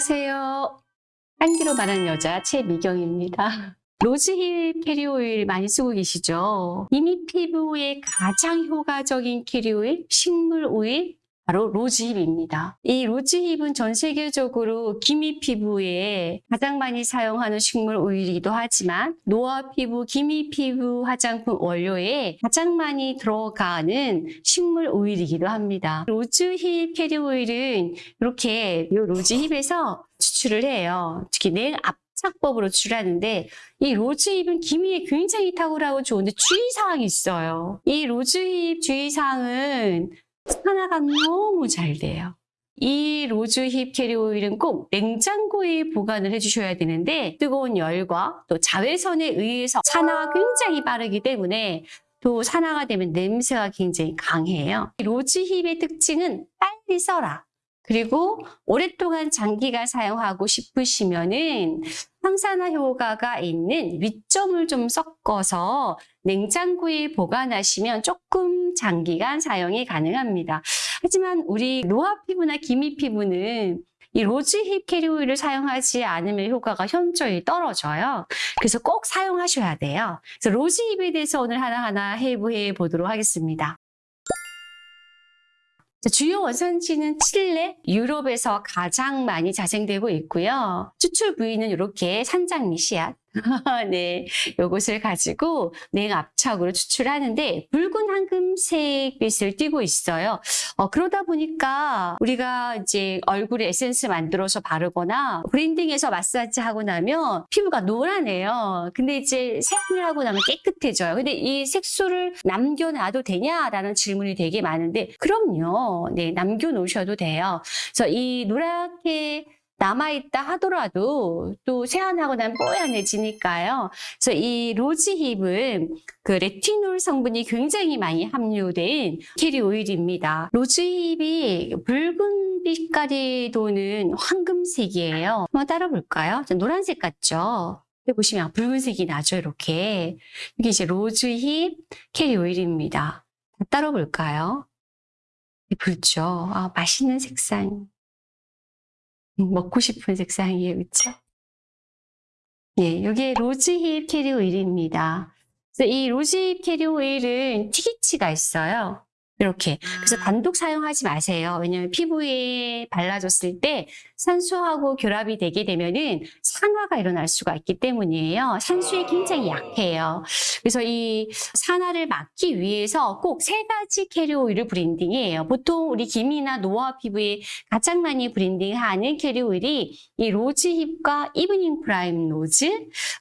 안녕하세요. 향기로 말하는 여자 최미경입니다. rosehip carrier oil 많이 쓰고 계시죠? 이미 피부에 가장 효과적인 carrier oil, 식물 오일, 바로 rosehip입니다. 이 rosehip은 전 세계적으로 기미 피부에 가장 많이 사용하는 식물 오일이기도 하지만 노화 피부, 기미 피부 화장품 원료에 가장 많이 들어가는 식물 오일이기도 합니다. rosehip carrier oil은 이렇게 이 rosehip에서 추출을 해요. 특히 냉 압착법으로 추출하는데 이 rosehip은 기미에 굉장히 탁월하고 좋은데 주의사항이 있어요. 이 rosehip 주의사항은 산화가 너무 잘 돼요. 이 rosehip carrier oil은 꼭 냉장고에 보관을 해주셔야 되는데 뜨거운 열과 또 자외선에 의해서 산화가 굉장히 빠르기 때문에 또 산화가 되면 냄새가 굉장히 강해요. rosehip의 특징은 빨리 써라. 그리고 오랫동안 장기간 사용하고 싶으시면은 항산화 효과가 있는 윗점을 좀 섞어서 냉장고에 보관하시면 조금 장기간 사용이 가능합니다. 하지만 우리 노화 피부나 기미 피부는 이 rosehip carrier oil을 사용하지 않으면 효과가 현저히 떨어져요. 그래서 꼭 사용하셔야 돼요. 그래서 rosehip에 대해서 오늘 하나하나 해부해 보도록 하겠습니다. 주요 원산지는 칠레, 유럽에서 가장 많이 자생되고 있고요. 추출 부위는 이렇게 산장미 씨앗, 네, 요것을 가지고 냉압착으로 추출하는데 붉은 황금색 빛을 띠고 있어요. 어, 그러다 보니까 우리가 이제 얼굴에 에센스 만들어서 바르거나 브랜딩해서 마사지 하고 나면 피부가 노란해요. 근데 이제 세안을 하고 나면 깨끗해져요. 근데 이 색소를 남겨놔도 되냐라는 질문이 되게 많은데 그럼요. 네, 남겨놓으셔도 돼요. 그래서 이 노랗게 남아있다 하더라도 또 세안하고 나면 뽀얀해지니까요. 그래서 이 rosehip은 그 레티놀 성분이 굉장히 많이 함유된 carrier oil입니다. rosehip이 붉은 빛깔이 도는 황금색이에요. 한번 따라 볼까요? 노란색 같죠? 보시면 붉은색이 나죠, 이렇게. 이게 이제 rosehip carrier oil입니다. 따라 볼까요? 붉죠? 아, 맛있는 색상. 먹고 싶은 색상이에요. 그렇죠? 예, 이게 rosehip carrier oil입니다. 그래서 이 rosehip carrier oil은 튀기치가 있어요. 이렇게. 그래서 단독 사용하지 마세요. 왜냐하면 피부에 발라줬을 때 산소하고 결합이 되게 되면은 산화가 일어날 수가 있기 때문이에요. 산소에 굉장히 약해요. 그래서 이 산화를 막기 위해서 꼭 세 가지 carrier oil을 blending해요. 보통 우리 기미나 노화 피부에 가장 많이 blending하는 carrier oil이 이 rosehip과 evening primrose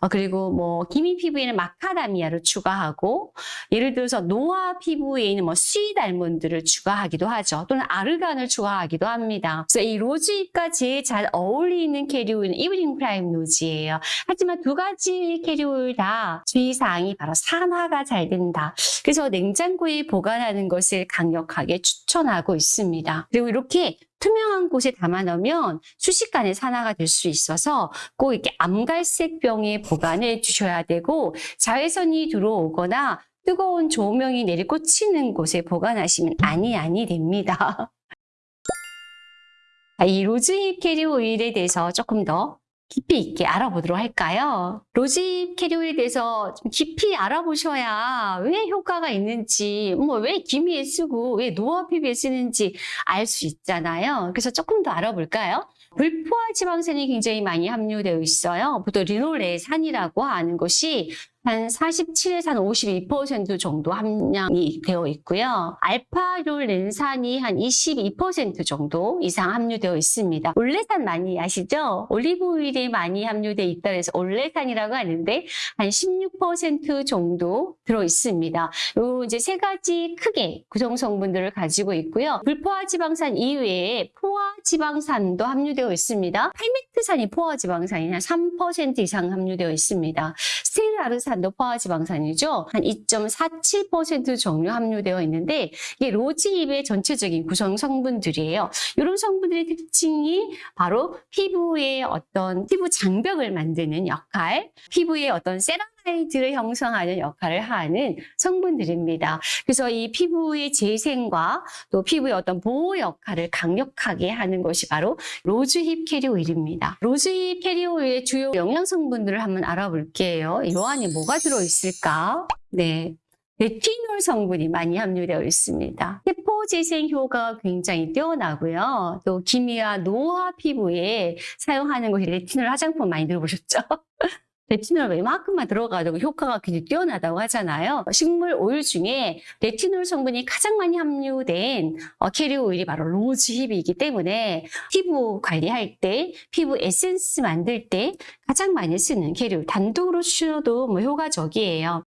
어, 그리고 뭐 기미 피부에는 마카다미아를 추가하고 예를 들어서 노화 피부에 있는 뭐 sweet almond를 추가하기도 하죠. 또는 아르간을 추가하기도 합니다. 그래서 이 rosehip과 제일 잘 어울리는 carrier oil은 evening primrose예요. 하지만 두 가지 carrier oil 다 주의사항이 바로 산화가 잘 된다. 그래서 냉장고에 보관하는 것을 강력하게 추천하고 있습니다. 그리고 이렇게 투명한 곳에 담아 놓으면 순식간에 산화가 될 수 있어서 꼭 이렇게 암갈색 병에 보관해 주셔야 되고 자외선이 들어오거나 뜨거운 조명이 내리 꽂히는 곳에 보관하시면 아니 아니 됩니다. 아, 이 rosehip 캐리어 오일에 대해서 조금 더 깊이 있게 알아보도록 할까요? rosehip 캐리어 오일에 대해서 좀 깊이 알아보셔야 왜 효과가 있는지, 뭐 왜 기미에 쓰고 왜 노화 피부에 쓰는지 알 수 있잖아요. 그래서 조금 더 알아볼까요? 불포화 지방산이 굉장히 많이 함유되어 있어요. 보통 리놀레산이라고 하는 것이 한 47에서 한 52% 정도 함량이 되어 있고요. 알파롤 렌산이 한 22% 정도 이상 함유되어 있습니다. 올레산 많이 아시죠? 올리브 오일이 많이 함유되어 있다 해서 올레산이라고 하는데 한 16% 정도 들어 있습니다. 요 이제 세 가지 크게 구성 성분들을 가지고 있고요. 불포화 지방산 이외에 포화 지방산도 함유되어 있습니다. 팔미트산이 포화 지방산이 한 3% 이상 함유되어 있습니다. 스테아르산 지방산도 포화 지방산이죠. 한 2.47% 정도 함유되어 있는데 이게 rosehip의 전체적인 구성 성분들이에요. 이런 성분들의 특징이 바로 피부의 어떤 피부 장벽을 만드는 역할, 피부의 어떤 세라마이드 펩타이드를 형성하는 역할을 하는 성분들입니다. 그래서 이 피부의 재생과 또 피부의 어떤 보호 역할을 강력하게 하는 것이 바로 rosehip 캐리어 오일입니다. rosehip 캐리어 오일의 주요 영양 성분들을 한번 알아볼게요. 이 안에 뭐가 들어있을까? 네. 레티놀 성분이 많이 함유되어 있습니다. 세포 재생 효과가 굉장히 뛰어나고요. 또 기미와 노화 피부에 사용하는 것이 레티놀 화장품 많이 들어보셨죠? 레티놀 웬만큼만 들어가도 효과가 굉장히 뛰어나다고 하잖아요. 식물 오일 중에 레티놀 성분이 가장 많이 함유된 어, 캐리어 오일이 바로 rosehip이기 때문에 피부 관리할 때, 피부 에센스 만들 때 가장 많이 쓰는 캐리어 단독으로 쓰셔도 뭐 효과적이에요.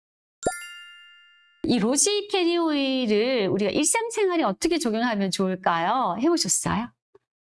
이 rosehip 캐리어 오일을 우리가 일상생활에 어떻게 적용하면 좋을까요? 해보셨어요?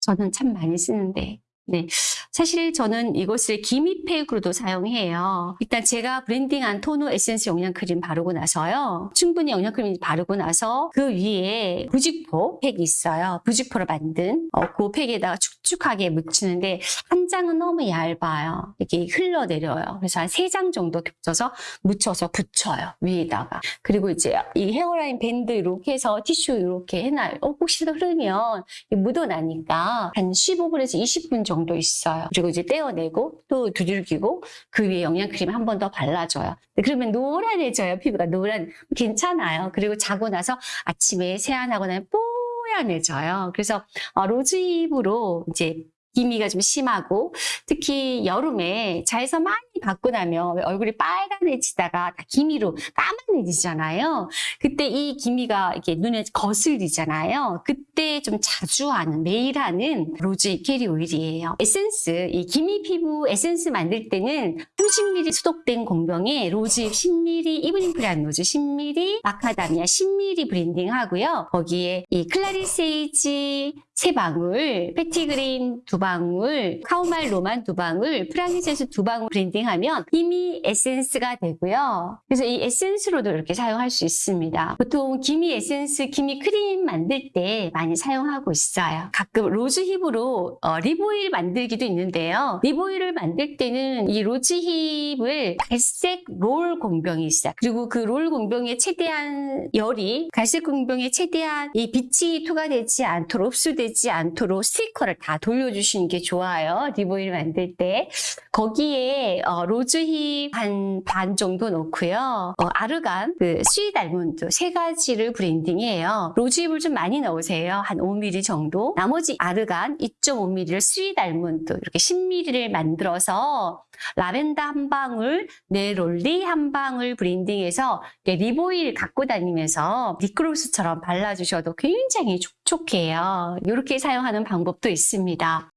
저는 참 많이 쓰는데 네. 사실 저는 이것을 기미팩으로도 사용해요. 일단 제가 blending한 토너 에센스 영양크림 바르고 나서요. 충분히 영양크림 바르고 나서 그 위에 부직포 팩이 있어요. 부직포로 만든 어, 그 팩에다가 축축하게 묻히는데 한 장은 너무 얇아요. 이렇게 흘러내려요. 그래서 한 세 장 정도 겹쳐서 묻혀서 붙여요. 위에다가. 그리고 이제 이 헤어라인 밴드 이렇게 해서 티슈 이렇게 해놔요. 어, 혹시라도 흐르면 묻어나니까 한 15분에서 20분 정도 정도 있어요. 그리고 이제 떼어내고 또 두들기고 그 위에 영양크림 한 번 더 발라줘요. 그러면 노란해져요. 피부가 노란. 괜찮아요. 그리고 자고 나서 아침에 세안하고 나면 뽀얀해져요. 그래서 어, 로즈힙으로 이제 기미가 좀 심하고 특히 여름에 자외선 많이 받고 나면 얼굴이 빨간해지다가 다 기미로 까만해지잖아요. 그때 이 기미가 이렇게 눈에 거슬리잖아요. 그때 좀 자주 하는 매일 하는 rosehip 캐리어 오일이에요. 에센스 이 기미 피부 에센스 만들 때는 30ml 소독된 공병에 rosehip 10ml evening primrose 10ml 마카다미아 10ml blending 하고요. 거기에 이 clary sage 세 방울, petitgrain 두 방울, chamomile Roman 두 방울, frankincense 두 방울 blending 하면 기미 에센스가 되고요. 그래서 이 에센스로도 이렇게 사용할 수 있습니다. 보통 기미 에센스, 기미 크림 만들 때 많이 사용하고 있어요. 가끔 rosehip으로 어, lip oil 만들기도 있는데요. lip oil을 만들 때는 이 rosehip을 갈색 롤 공병이 있어요. 그리고 그 롤 공병에 최대한 열이 갈색 공병에 최대한 이 빛이 투과되지 않도록 흡수되지 않도록 스티커를 다 돌려주시는 게 좋아요. lip oil 만들 때. 거기에 어, rosehip 한 반 정도 넣고요. 어, argan, 그 sweet almond 세 가지를 blending해요. rosehip을 좀 많이 넣으세요. 한 5ml 정도. 나머지 argan 2.5ml를 sweet almond 이렇게 10ml를 만들어서 라벤더 한 방울, 네롤리 한 방울 브랜딩해서 립오일 갖고 다니면서 립글로스처럼 발라주셔도 굉장히 촉촉해요. 이렇게 사용하는 방법도 있습니다.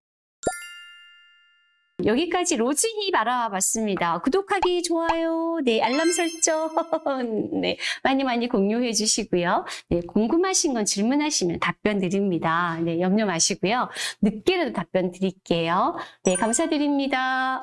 여기까지 로즈힙 알아봤습니다. 구독하기, 좋아요, 네, 알람 설정, 네, 많이 많이 공유해 주시고요. 네, 궁금하신 건 질문하시면 답변 드립니다. 네, 염려 마시고요. 늦게라도 답변 드릴게요. 네, 감사드립니다.